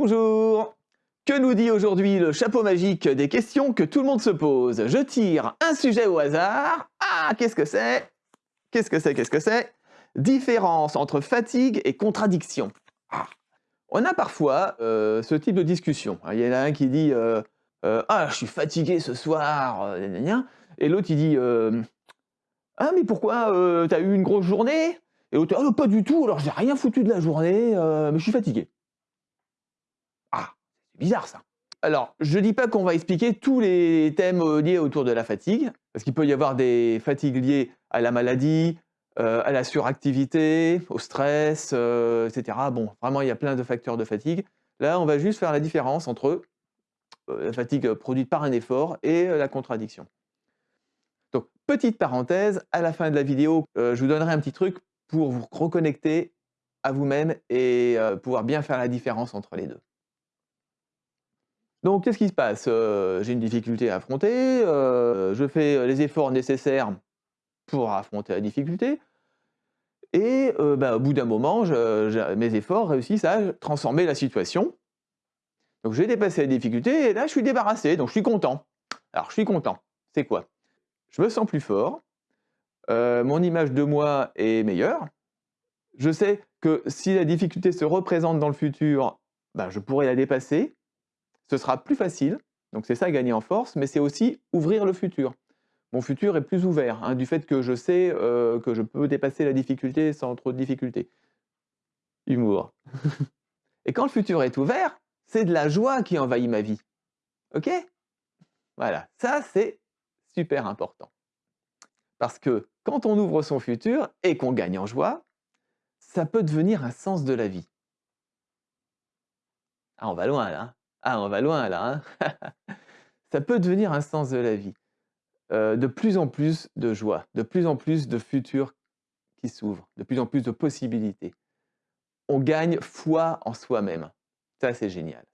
Bonjour Que nous dit aujourd'hui le chapeau magique des questions que tout le monde se pose? Je tire un sujet au hasard. Ah, qu'est-ce que c'est? Qu'est-ce que c'est? Qu'est-ce que c'est? Différence entre fatigue et contradiction. Ah. On a parfois euh, ce type de discussion. Il y en a un qui dit euh, euh, Ah, je suis fatigué ce soir », et l'autre il dit Ah, mais pourquoi T'as eu une grosse journée? Et l'autre Ah, pas du tout, alors j'ai rien foutu de la journée, mais je suis fatigué. Bizarre ça. Alors, je ne dis pas qu'on va expliquer tous les thèmes liés autour de la fatigue, parce qu'il peut y avoir des fatigues liées à la maladie, euh, à la suractivité, au stress, euh, etc. Bon, vraiment, il y a plein de facteurs de fatigue. Là, on va juste faire la différence entre euh, la fatigue produite par un effort et la contradiction. Donc, petite parenthèse, à la fin de la vidéo, je vous donnerai un petit truc pour vous reconnecter à vous-même et pouvoir bien faire la différence entre les deux. Donc, qu'est-ce qui se passe? J'ai une difficulté à affronter, je fais les efforts nécessaires pour affronter la difficulté. Et bah, au bout d'un moment, mes efforts réussissent à transformer la situation. Donc j'ai dépassé la difficulté et là je suis débarrassé, donc je suis content. Alors je suis content, c'est quoi? Je me sens plus fort, mon image de moi est meilleure, je sais que si la difficulté se représente dans le futur, bah, je pourrai la dépasser, ce sera plus facile, donc c'est ça gagner en force, mais c'est aussi ouvrir le futur mon futur est plus ouvert, hein, du fait que je sais euh, que je peux dépasser la difficulté sans trop de difficultés. Humour. Et quand le futur est ouvert, c'est de la joie qui envahit ma vie. Ok? Voilà, ça c'est super important. Parce que quand on ouvre son futur et qu'on gagne en joie, ça peut devenir un sens de la vie. Ah, on va loin là. Ah, on va loin là. Hein. ça peut devenir un sens de la vie. Euh, de plus en plus de joie, de plus en plus de futurs qui s'ouvrent, de plus en plus de possibilités. On gagne foi en soi-même. Ça, c'est génial.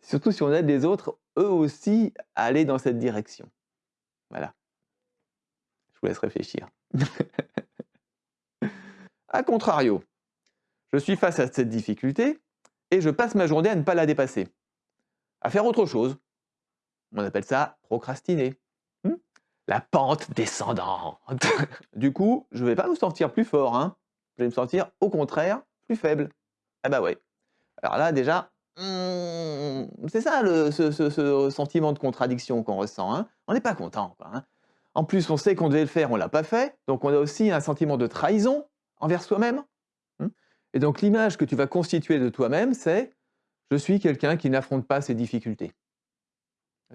Surtout si on aide les autres, eux aussi, à aller dans cette direction. Voilà. Je vous laisse réfléchir. a contrario, je suis face à cette difficulté et je passe ma journée à ne pas la dépasser, à faire autre chose. On appelle ça procrastiner la pente descendante. du coup, je ne vais pas me sentir plus fort, hein. je vais me sentir au contraire plus faible. Ah bah ouais. Alors là déjà, hmm, c'est ça le, ce, sentiment de contradiction qu'on ressent. Hein. On n'est pas content. Hein. En plus, on sait qu'on devait le faire, on ne l'a pas fait. Donc on a aussi un sentiment de trahison envers soi-même. Hmm. Et donc l'image que tu vas constituer de toi-même, c'est « je suis quelqu'un qui n'affronte pas ses difficultés ».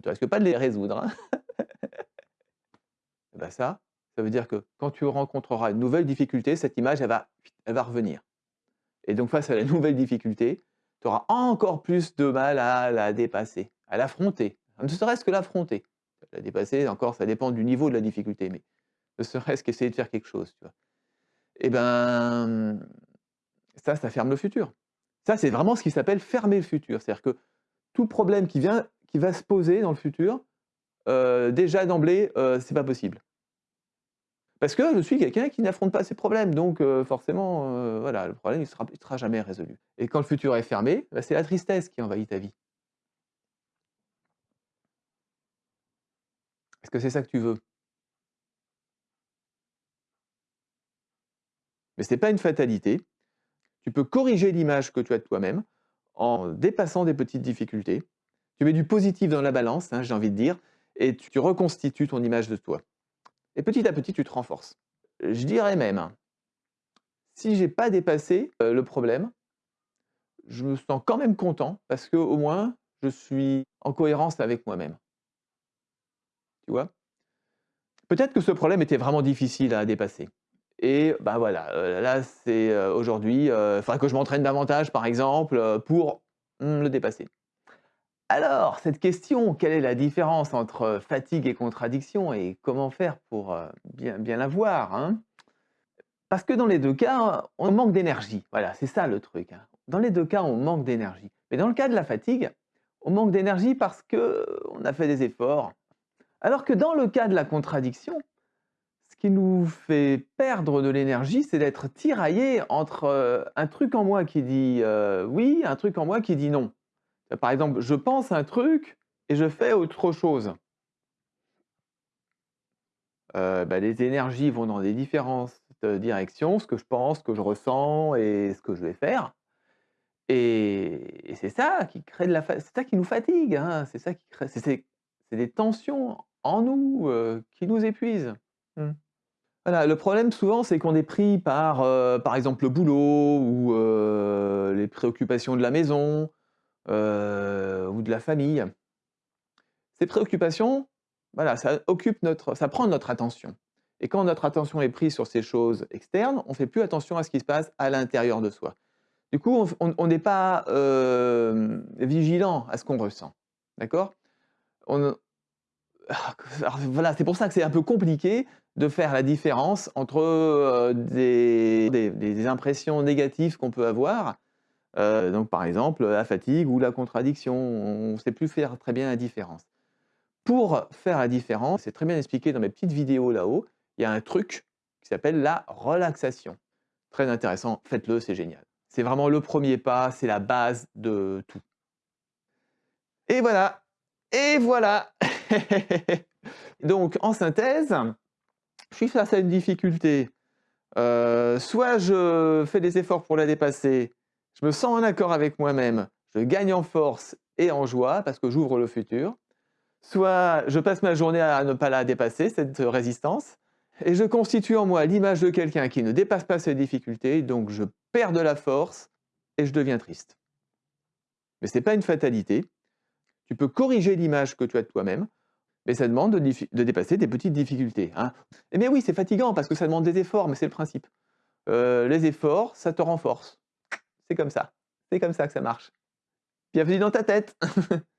Tu risques pas de les résoudre. Eh ben, ça, ça veut dire que quand tu rencontreras une nouvelle difficulté, cette image, elle va, elle va revenir. Et donc face à la nouvelle difficulté, tu auras encore plus de mal à la dépasser, à l'affronter. Ne serait-ce que l'affronter. La dépasser, encore, ça dépend du niveau de la difficulté, mais ne serait-ce qu'essayer de faire quelque chose. Tu vois. Et eh ben, ça, ça ferme le futur. Ça, c'est vraiment ce qui s'appelle fermer le futur. C'est-à-dire que tout problème qui, vient, qui va se poser dans le futur, euh, déjà d'emblée, euh, c'est pas possible. Parce que je suis quelqu'un qui n'affronte pas ses problèmes, donc euh, forcément, voilà, le problème, ne sera, jamais résolu. Et quand le futur est fermé, bah, c'est la tristesse qui envahit ta vie. Est-ce que c'est ça que tu veux? Mais ce n'est pas une fatalité. Tu peux corriger l'image que tu as de toi-même en dépassant des petites difficultés. Tu mets du positif dans la balance, hein, j'ai envie de dire, et tu reconstitues ton image de toi. Et petit à petit, tu te renforces. Je dirais même, si j'ai pas dépassé euh, le problème, je me sens quand même content parce que au moins, je suis en cohérence avec moi-même. Tu vois? Peut-être que ce problème était vraiment difficile à dépasser. Et bah voilà, euh, là, c'est euh, aujourd'hui, il faudrait que je m'entraîne davantage, par exemple, pour hmm, le dépasser. Alors, cette question, quelle est la différence entre fatigue et contradiction et comment faire pour bien, bien la voir hein? Parce que dans les deux cas, on manque d'énergie. Voilà, c'est ça le truc. Hein. Dans les deux cas, on manque d'énergie. Mais dans le cas de la fatigue, on manque d'énergie parce qu'on a fait des efforts. Alors que dans le cas de la contradiction, ce qui nous fait perdre de l'énergie, c'est d'être tiraillé entre un truc en moi qui dit oui, un truc en moi qui dit non. par exemple, je pense un truc et je fais autre chose. Heu, bah, les énergies vont dans des différentes directions, ce que je pense, ce que je ressens et ce que je vais faire. Et c'est ça qui crée de la c'est ça qui nous fatigue, hein, c'est ça qui crée c'est des tensions en nous, qui nous épuisent. Mmh. Voilà, le problème souvent, c'est qu'on est pris par, heu, par exemple le boulot ou, heu, les préoccupations de la maison, heu, ou de la famille. Ces préoccupations, voilà, ça occupe notre ça prend notre attention et quand notre attention est prise sur ces choses externes, on fait plus attention à ce qui se passe à l'intérieur de soi. Du coup, on n'est pas, vigilant à ce qu'on ressent, d'accord? On alors voilà, c'est pour ça que c'est un peu compliqué de faire la différence entre, heu, des impressions négatives qu'on peut avoir, heu, donc par exemple, la fatigue ou la contradiction. On ne sait plus faire très bien la différence. Pour faire la différence, c'est très bien expliqué dans mes petites vidéos là-haut, il y a un truc qui s'appelle la relaxation. Très intéressant, faites-le, c'est génial. C'est vraiment le premier pas, c'est la base de tout. Et voilà, et voilà! Donc en synthèse, je suis face à une difficulté, heu, soit je fais des efforts pour la dépasser, je me sens en accord avec moi-même, je gagne en force et en joie parce que j'ouvre le futur, soit je passe ma journée à ne pas la dépasser, cette résistance, et je constitue en moi l'image de quelqu'un qui ne dépasse pas ses difficultés, donc je perds de la force et je deviens triste. Mais ce n'est pas une fatalité. Tu peux corriger l'image que tu as de toi-même, mais ça demande de, dépasser des petites difficultés. Hein. Eh bien oui, c'est fatigant parce que ça demande des efforts, mais c'est le principe. Euh, les efforts, ça te renforce. C'est comme ça. C'est comme ça que ça marche. Bienvenue dans ta tête